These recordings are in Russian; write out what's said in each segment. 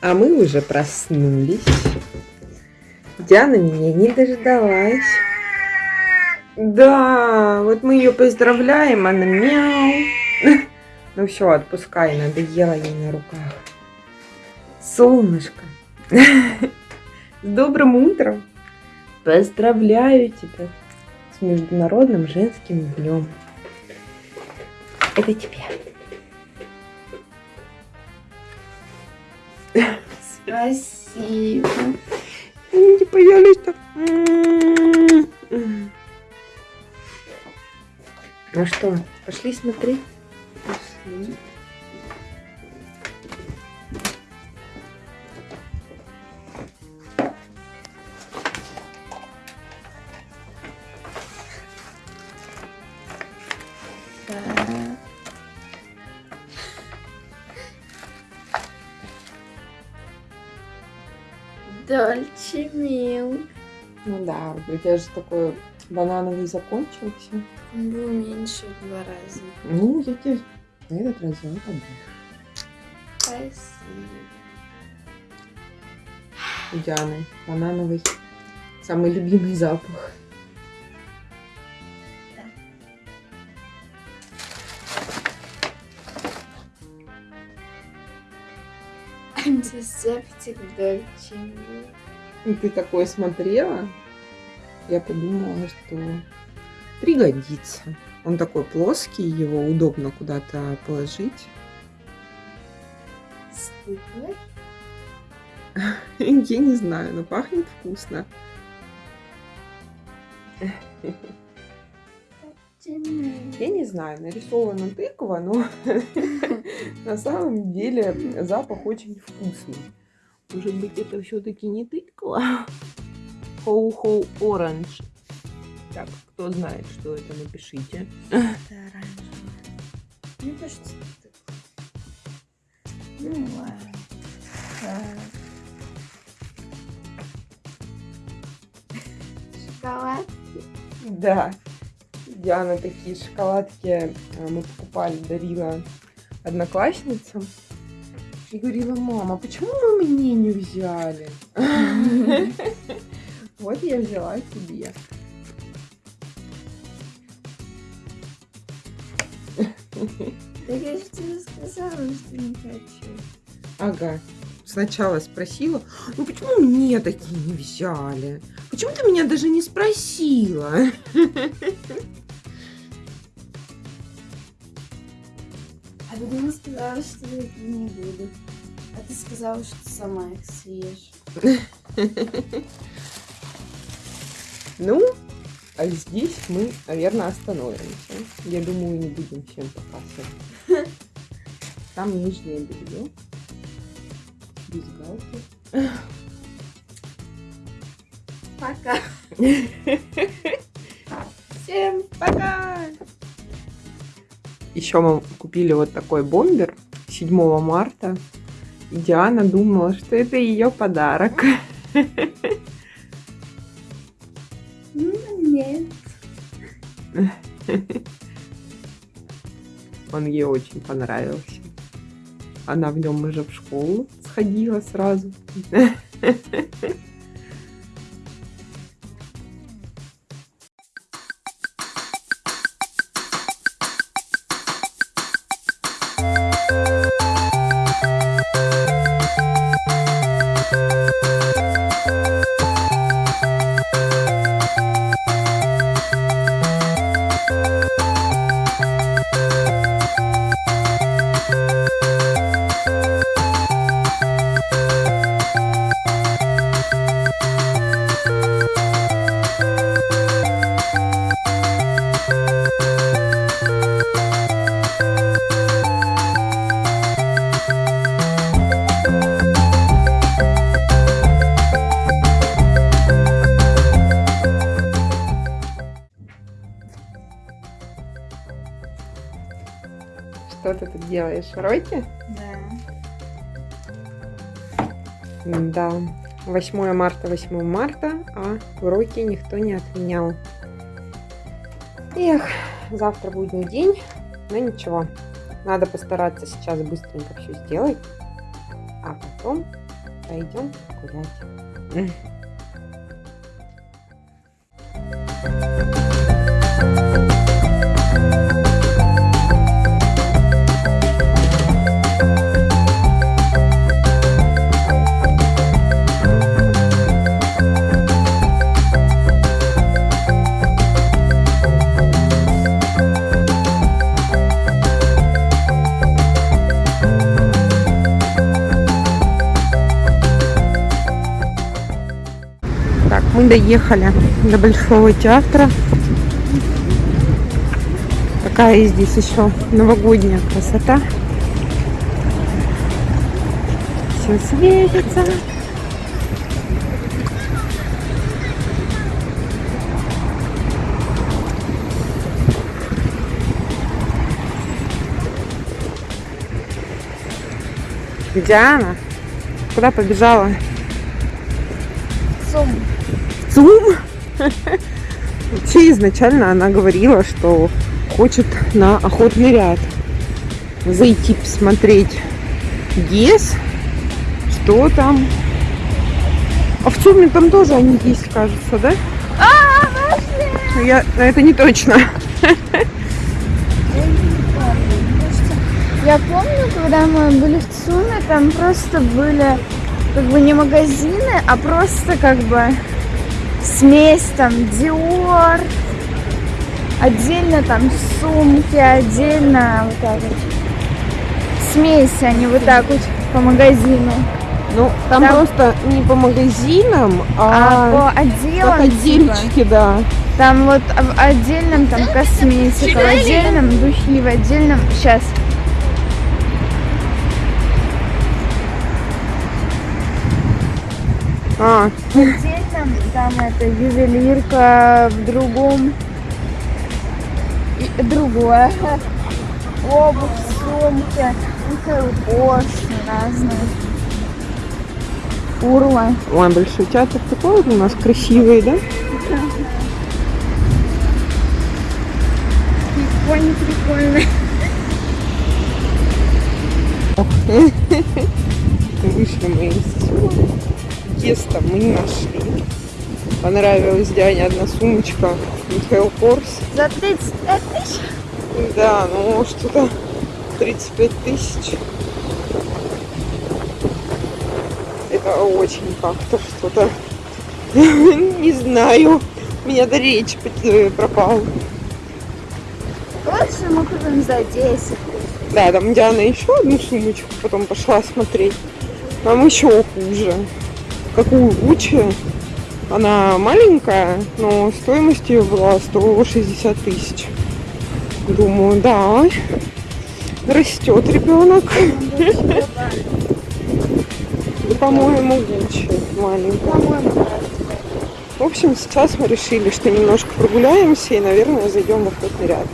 А мы уже проснулись. Диана меня не дождалась. Да, вот мы ее поздравляем, она мяу. Ну все, отпускай, надоело ей на руках. Солнышко, с добрым утром. Поздравляю тебя с Международным женским днем. Это тебе. Спасибо. Не боялись-то. Ну что, пошли смотреть? Пошли. Тебя же такой банановый закончился. Был меньше в два раза. Ну, я тебе на этот раз взяла побольше. Спасибо. У Дианы банановый. Самый любимый запах. Антисептик Дольче мил. И ты такое смотрела, я подумала, что пригодится. Он такой плоский, его удобно куда-то положить. Стыдно? Я не знаю, но пахнет вкусно. Я не знаю, нарисована тыква, но на самом деле запах очень вкусный. Может быть, это все-таки не тыква? Хоу-хоу оранж. Так, кто знает, что это, напишите. Это оранжевое. Мне кажется, это Ну ладно. Так. Шоколад. Да. Диана такие шоколадки э, мы покупали, дарила одноклассницам. И говорила, мама, почему вы мне не взяли? Вот я взяла тебе. Так я же тебе сказала, что не хочу. Ага. Сначала спросила, ну почему мне такие не взяли? Почему ты меня даже не спросила? А потом сказала, что я не буду. А ты сказала, что сама их съешь. Ну, а здесь мы, наверное, остановимся. Я думаю, не будем всем показывать. Там нижнее белье. Бюстгальтер. Пока. Всем пока! Еще мы купили вот такой бомбер 7 марта. И Диана думала, что это ее подарок. Он ей очень понравился. Она в нем уже в школу сходила сразу. делаешь? Ройки? Да. Да. 8 марта, 8 марта, а уроки никто не отменял. Эх, завтра будний день, но ничего. Надо постараться сейчас быстренько все сделать. потом пойдем гулять. Доехали до Большого театра. Какая здесь еще новогодняя красота. Все светится. Диана, куда побежала? Сум. ЦУМ. Вообще изначально она говорила, что хочет на охотный ряд зайти посмотреть ГЕС, что там. А в ЦУМе там тоже они есть, кажется, да? А, Я, это не точно. Я помню, когда мы были в ЦУМе, там просто были как бы не магазины, а просто как бы смесь там Dior, отдельно там сумки, отдельно вот так вот. Смесь, они вот так вот по магазину. Ну, там, Там- просто не по магазинам, А, а, по отделам, как типа, отдельчики, да. там вот в отдельном там косметика, в отдельном духи, в отдельном... Сейчас. А, В отдельном там это ювелирка, в другом и другое. Обувь, сумки, Кors, разные. Урла. ой, Большой театр такой у нас красивый, да? Прикольно, прикольно. Вышли мы из. Теста мы не нашли. Понравилась Диане одна сумочка Михаил Корс. За 35 тысяч? Да, ну что-то 35 тысяч. Это очень как-то что-то. Не знаю. У меня до речи пот- пропал. Лучше мы купим за 10 Да, там Диана еще одну сумочку потом пошла смотреть. Там еще хуже. Какую Гуччи. Она маленькая, но стоимость ее была 160 тысяч. Думаю, да, растет ребенок. По-моему, Гуччи маленькая. В общем, сейчас мы решили, что немножко прогуляемся и, наверное, зайдем в охотный ряд.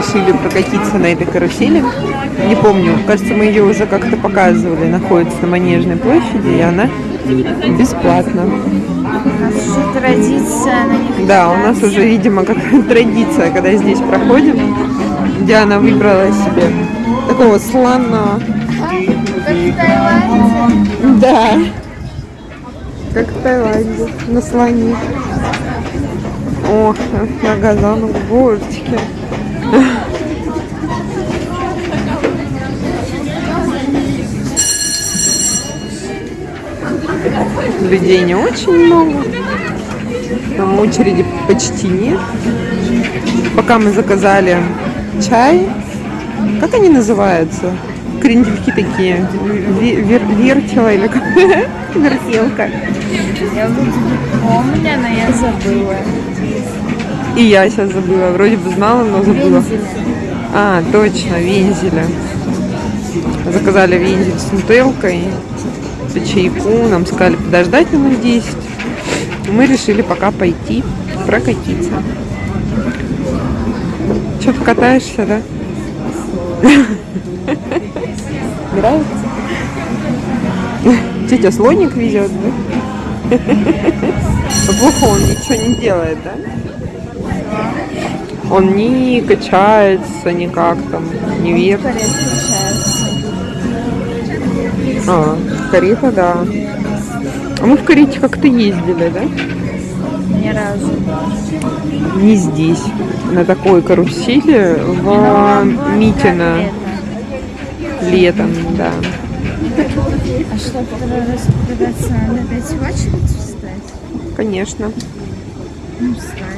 Решили прокатиться на этой карусели. Не помню, кажется, мы ее уже как-то показывали. Находится на Манежной площади, и она бесплатна. У нас уже традиция на них Да, у нас уже, видимо, как традиция, когда здесь проходим. Диана выбрала себе такого слона. Как в Таиланде. Да. Как в Таиланде, на слоне. О, на газану горочке. Людей не очень много. Там очереди почти нет. Пока мы заказали чай. Как они называются? Крендельки такие. Ве- вер- вертела или как? Вертелка. Я помню, но я забыла. И я сейчас забыла. Вроде бы знала, но забыла. Вензеля. А, точно, вензеля. Заказали вензель с нутелкой. По чайку. Нам сказали подождать минут 10. Мы решили пока пойти прокатиться. Что, ты катаешься, да? Нравится? Тетя слоник везет, да? Плохо он ничего не делает, да? Он не качается никак там, не вверх. А, карета, да. А мы в карете как-то ездили, да? Ни разу. Не здесь. На такой карусели в Но Митино вот летом, да. А что, второй раз покататься, надо опять в очередь встать? Конечно. Ну, встанем.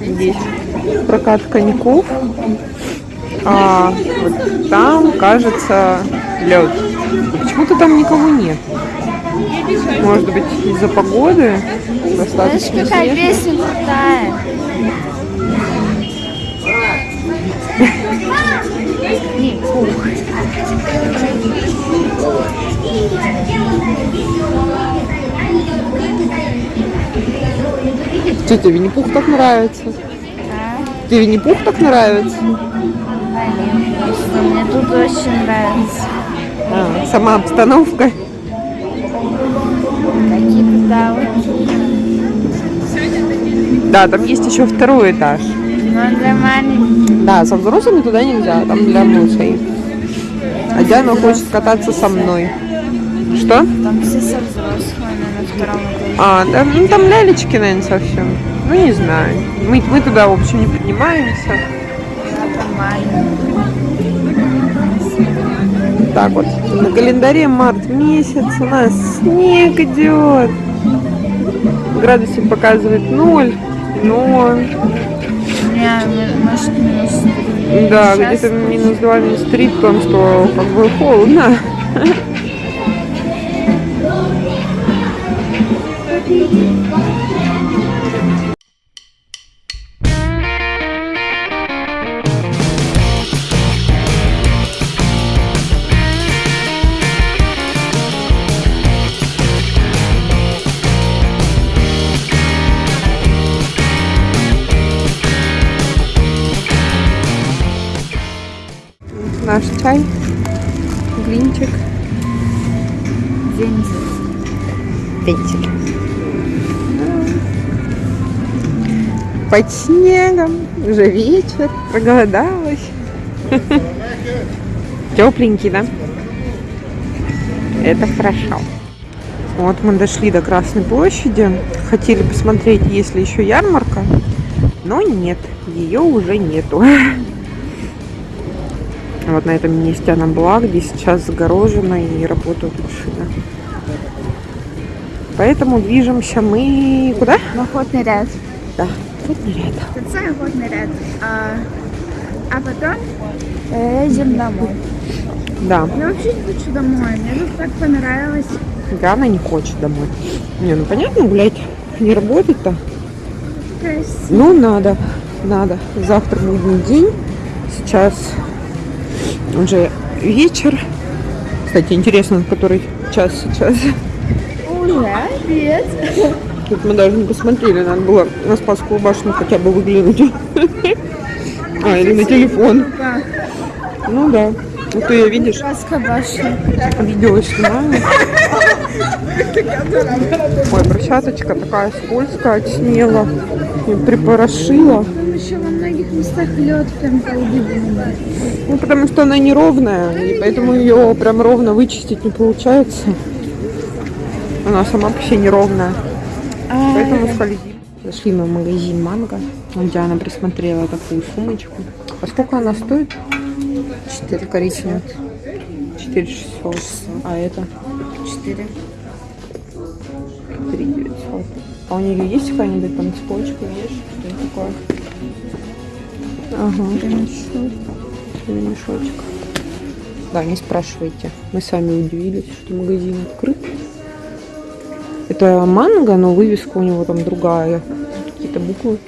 Здесь прокат коньков. А вот там, кажется, лед. Почему-то там никого нет. Может быть, из-за погоды Знаешь, достаточно какая песня крутая? Не, ух. Тебе Винни-Пух так нравится? А? Тебе Винни-Пух так нравится? Нет, просто мне тут очень нравится. А, сама обстановка. Какие-то. Да, там есть еще второй этаж. Но для маленьких. Да, со взрослыми туда нельзя, там для малышей. А Диана хочет кататься со мной. Что? Там все со взрослыми на втором этаже. А, да, ну там лялечки, наверное, совсем. Ну, не знаю. Мы, мы туда, в общем, не поднимаемся. Там. Так вот, на календаре март месяц, у нас снег идет. Градусник показывает ноль, но может минус да, где-то минус два, минус три, потому что как бы холодно. Наш чай, глинчик, Вензель. вентиль. Под снегом, уже вечер, проголодалась. Тепленький, да? Это хорошо. Вот мы дошли до Красной площади. Хотели посмотреть, есть ли еще ярмарка. Но нет, ее уже нету. Вот на этом месте она была, где сейчас загорожена и работают машины. Поэтому движемся мы куда? В охотный ряд. Да, вот рядом. Конца охотный ряд. А, а потом едем домой. Да, Я вообще не хочу домой. Мне тут так понравилось. Диана не хочет домой. Не, ну понятно, гулять, не работать-то. Ну, надо, надо. Завтра будний день. Сейчас уже вечер. Кстати, интересно, который час сейчас. Уже обед. Тут мы даже не посмотрели, надо было на Спасскую башню хотя бы выглянуть. А, или на телефон. Ну да. Ну ты ее видишь, Краска башни. видео снимаю. Ой, брусчаточка такая скользкая, отснела. И припорошила. Еще во многих местах лед прям. Ну, потому что она неровная, и поэтому ее прям ровно вычистить не получается. Она сама по себе неровная. Поэтому скользит. Зашли мы в магазин Манго. Вот Диана присмотрела такую сумочку. А сколько она стоит? 4 коричневых. 4 600. А это? 4. 3 900. А у нее есть какая-нибудь там цепочка, видишь? Что это такое? Ага. Ремешочек. Да, не спрашивайте. Мы сами удивились, что магазин открыт. Это манго, но вывеска у него там другая. Какие-то буквы.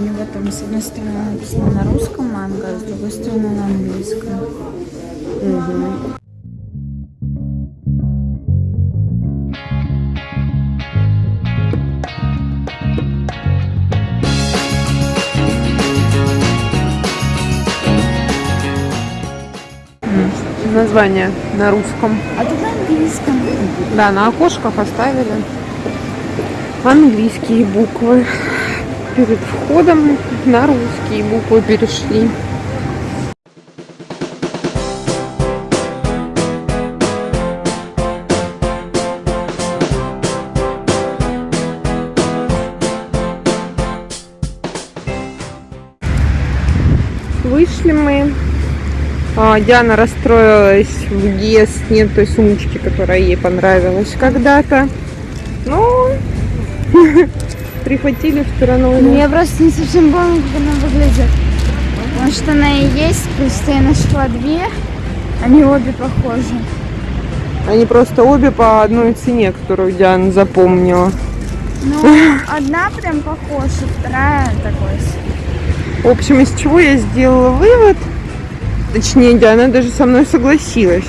У него там с одной стороны написано на русском манго, а с другой стороны на английском. Название на русском. А тут на английском. Да, на окошках оставили английские буквы. Перед входом на русские буквы перешли. Вышли мы. А, Диана расстроилась в ГЕС, нет той сумочки, которая ей понравилась когда-то. Ну, прихватили вторую. Ну, я просто не совсем помню, как она выглядит. Может, она и есть, просто я нашла две. Они обе похожи. Они просто обе по одной цене, которую Диана запомнила. Ну, одна прям похожа, вторая такой. В общем, из чего я сделала вывод, точнее, Диана даже со мной согласилась,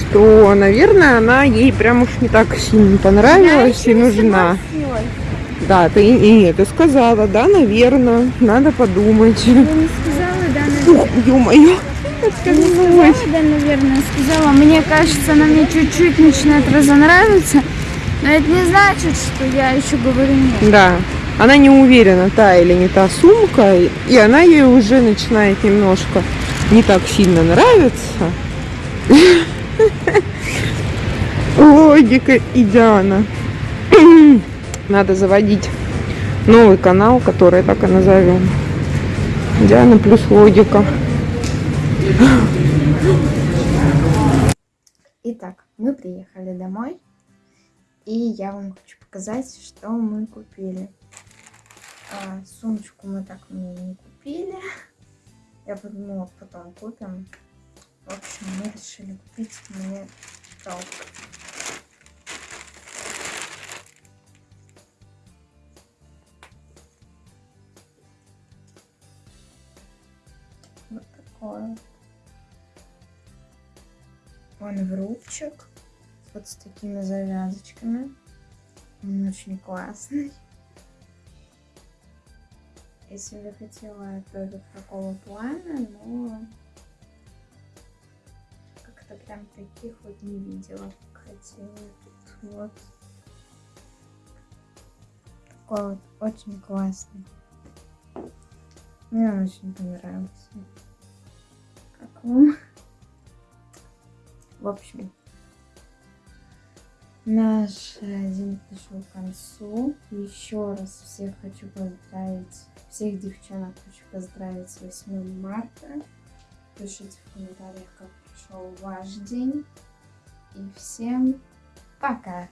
что, наверное, она ей прям уж не так сильно понравилась и нужна. согласилась. Да, ты и это сказала, да, наверное, надо подумать. Я не сказала, да, наверное. Ё-моё, Не сказала, да, наверное, сказала. Мне кажется, она мне чуть-чуть начинает разонравиться. Но это не значит, что я еще говорю нет. Да, она не уверена, та или не та сумка, и она ей уже начинает немножко не так сильно нравиться. Логика и Диана. Надо заводить новый канал, который так и назовем. Диана плюс логика. Итак, мы приехали домой. И я вам хочу показать, что мы купили. А, сумочку мы так мне не купили. Я подумала, потом купим. В общем, мы решили купить мне топ. Вот. Он в рубчик. Вот с такими завязочками. Он очень классный. Я себе хотела тоже такого плана, но как-то прям таких вот не видела, хотела. Тут вот такой вот очень классный. Мне он очень понравился. В общем, Наш день пришел к концу. Еще раз всех хочу поздравить, всех девчонок хочу поздравить с 8 марта. Пишите в комментариях, как прошел ваш день. И всем пока!